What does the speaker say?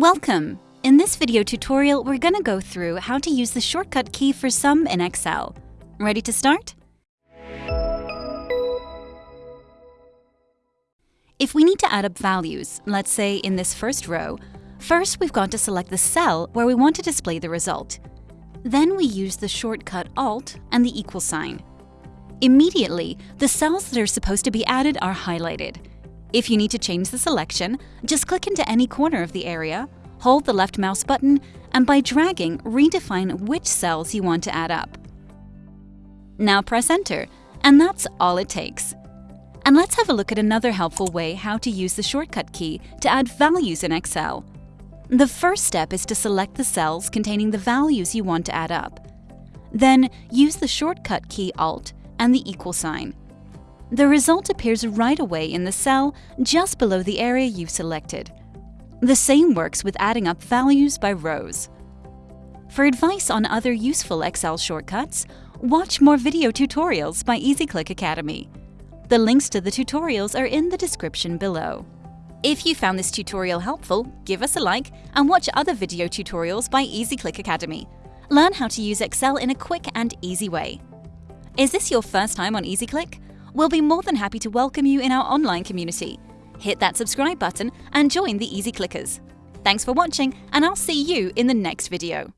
Welcome! In this video tutorial, we're going to go through how to use the shortcut key for sum in Excel. Ready to start? If we need to add up values, let's say in this first row, first we've got to select the cell where we want to display the result. Then we use the shortcut Alt and the equal sign. Immediately, the cells that are supposed to be added are highlighted. If you need to change the selection, just click into any corner of the area, hold the left mouse button, and by dragging, redefine which cells you want to add up. Now press Enter, and that's all it takes. And let's have a look at another helpful way how to use the shortcut key to add values in Excel. The first step is to select the cells containing the values you want to add up. Then use the shortcut key Alt and the equal sign. The result appears right away in the cell just below the area you've selected. The same works with adding up values by rows. For advice on other useful Excel shortcuts, watch more video tutorials by EasyClick Academy. The links to the tutorials are in the description below. If you found this tutorial helpful, give us a like and watch other video tutorials by EasyClick Academy. Learn how to use Excel in a quick and easy way. Is this your first time on EasyClick? We'll be more than happy to welcome you in our online community. Hit that subscribe button and join the Easy Clickers. Thanks for watching, and I'll see you in the next video.